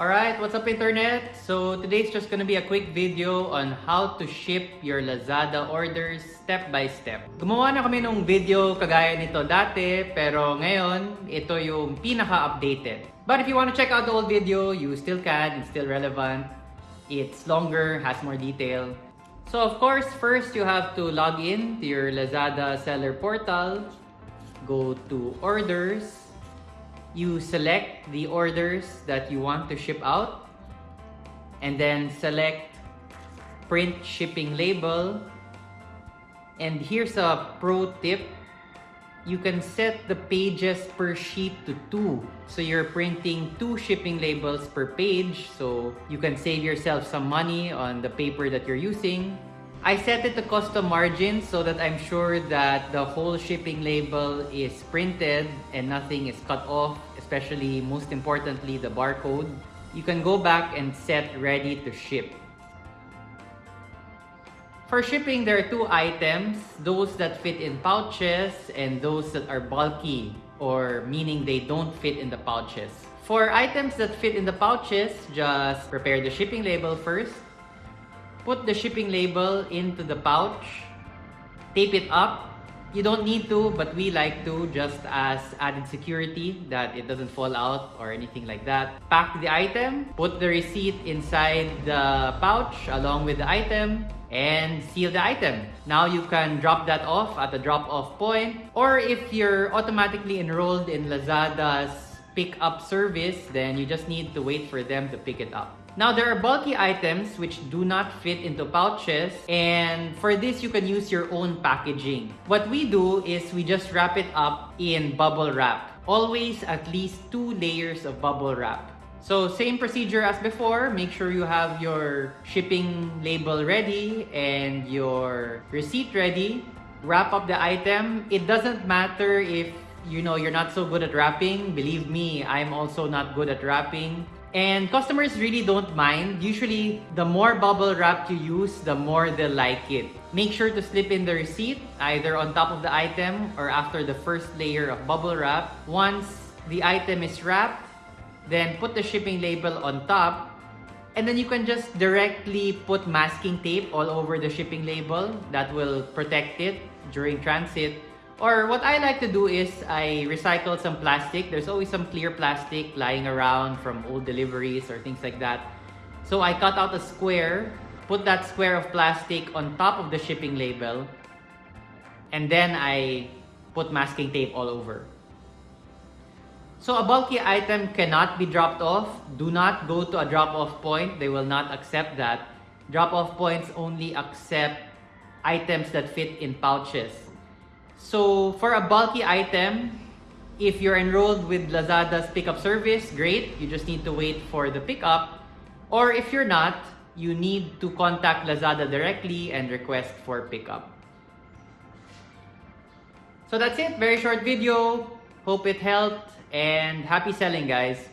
Alright, what's up internet? So today's just gonna be a quick video on how to ship your Lazada orders step by step. Gumawa na kami ng video kagaya nito dati, pero ngayon, ito yung pinaka-updated. But if you want to check out the old video, you still can, it's still relevant. It's longer, has more detail. So of course, first you have to log in to your Lazada seller portal. Go to orders you select the orders that you want to ship out and then select print shipping label. And here's a pro tip. You can set the pages per sheet to two. So you're printing two shipping labels per page. So you can save yourself some money on the paper that you're using. I set it to custom margins so that I'm sure that the whole shipping label is printed and nothing is cut off, especially most importantly the barcode. You can go back and set ready to ship. For shipping, there are two items, those that fit in pouches and those that are bulky or meaning they don't fit in the pouches. For items that fit in the pouches, just prepare the shipping label first put the shipping label into the pouch, tape it up. You don't need to, but we like to just as added security that it doesn't fall out or anything like that. Pack the item, put the receipt inside the pouch along with the item, and seal the item. Now you can drop that off at the drop-off point or if you're automatically enrolled in Lazada's pick-up service, then you just need to wait for them to pick it up. Now, there are bulky items which do not fit into pouches and for this, you can use your own packaging. What we do is we just wrap it up in bubble wrap. Always at least two layers of bubble wrap. So same procedure as before, make sure you have your shipping label ready and your receipt ready. Wrap up the item. It doesn't matter if you know you're not so good at wrapping. Believe me, I'm also not good at wrapping. And customers really don't mind. Usually, the more bubble wrap you use, the more they like it. Make sure to slip in the receipt either on top of the item or after the first layer of bubble wrap. Once the item is wrapped, then put the shipping label on top and then you can just directly put masking tape all over the shipping label that will protect it during transit or what I like to do is I recycle some plastic. There's always some clear plastic lying around from old deliveries or things like that. So I cut out a square, put that square of plastic on top of the shipping label, and then I put masking tape all over. So a bulky item cannot be dropped off. Do not go to a drop-off point. They will not accept that. Drop-off points only accept items that fit in pouches. So for a bulky item, if you're enrolled with Lazada's pickup service, great. You just need to wait for the pickup. Or if you're not, you need to contact Lazada directly and request for pickup. So that's it. Very short video. Hope it helped and happy selling guys.